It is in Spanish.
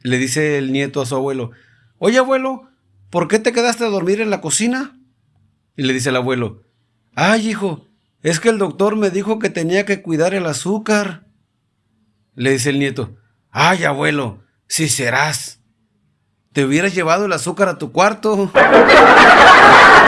Le dice el nieto a su abuelo, oye abuelo, ¿por qué te quedaste a dormir en la cocina? Y le dice el abuelo, ay hijo, es que el doctor me dijo que tenía que cuidar el azúcar. Le dice el nieto, ay abuelo, si serás. Te hubieras llevado el azúcar a tu cuarto.